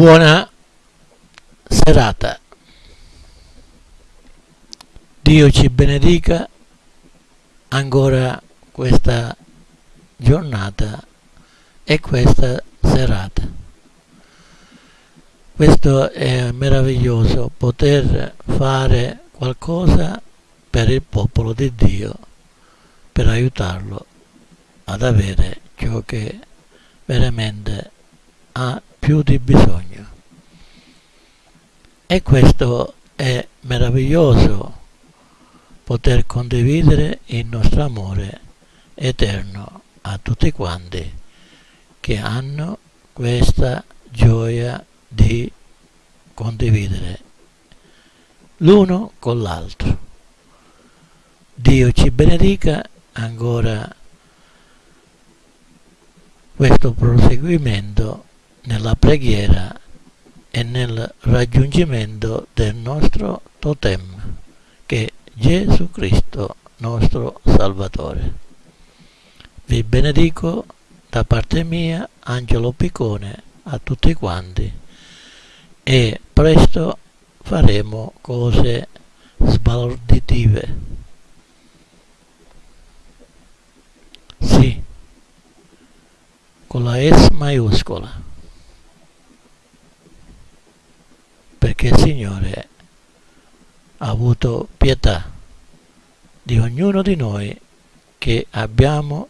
Buona serata. Dio ci benedica ancora questa giornata e questa serata. Questo è meraviglioso poter fare qualcosa per il popolo di Dio, per aiutarlo ad avere ciò che veramente ha più di bisogno. E questo è meraviglioso poter condividere il nostro amore eterno a tutti quanti che hanno questa gioia di condividere l'uno con l'altro. Dio ci benedica ancora questo proseguimento nella preghiera e nel raggiungimento del nostro totem, che è Gesù Cristo, nostro Salvatore. Vi benedico da parte mia, Angelo Piccone, a tutti quanti e presto faremo cose sbalorditive. Sì, con la S maiuscola. Perché il Signore ha avuto pietà di ognuno di noi che abbiamo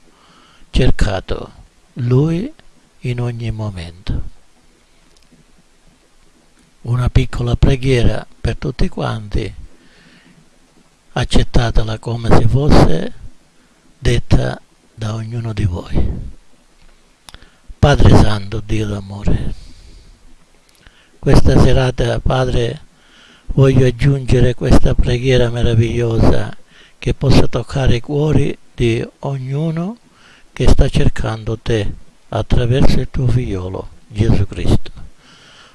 cercato Lui in ogni momento. Una piccola preghiera per tutti quanti, accettatela come se fosse detta da ognuno di voi. Padre Santo, Dio d'amore, questa serata, Padre, voglio aggiungere questa preghiera meravigliosa che possa toccare i cuori di ognuno che sta cercando te attraverso il tuo figliolo, Gesù Cristo.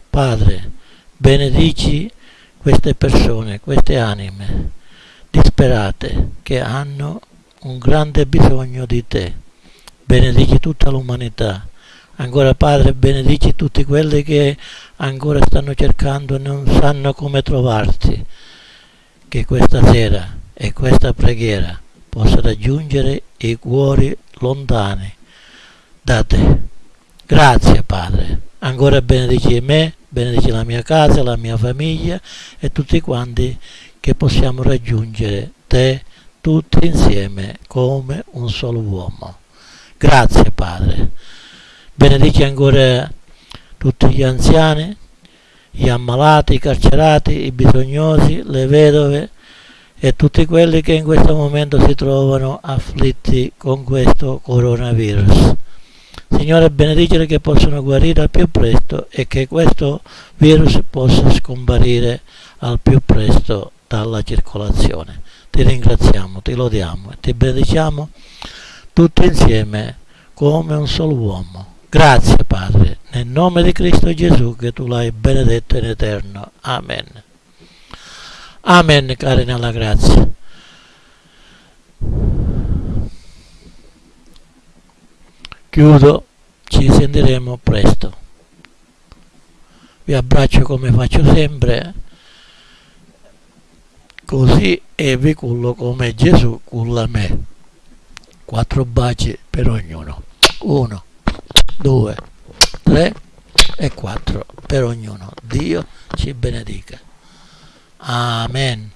Padre, benedici queste persone, queste anime disperate che hanno un grande bisogno di te. Benedici tutta l'umanità Ancora Padre benedici tutti quelli che ancora stanno cercando e non sanno come trovarti. Che questa sera e questa preghiera possa raggiungere i cuori lontani da te. Grazie Padre. Ancora benedici me, benedici la mia casa, la mia famiglia e tutti quanti che possiamo raggiungere te tutti insieme come un solo uomo. Grazie Padre. Benedici ancora tutti gli anziani, gli ammalati, i carcerati, i bisognosi, le vedove e tutti quelli che in questo momento si trovano afflitti con questo coronavirus. Signore, benedicere che possano guarire al più presto e che questo virus possa scomparire al più presto dalla circolazione. Ti ringraziamo, ti lodiamo e ti benediciamo tutti insieme come un solo uomo. Grazie Padre, nel nome di Cristo Gesù che tu l'hai benedetto in eterno. Amen. Amen, cari nella grazia. Chiudo, ci sentiremo presto. Vi abbraccio come faccio sempre, così e vi cullo come Gesù culla me. Quattro baci per ognuno. Uno. 2, 3 e 4 per ognuno. Dio ci benedica. Amen.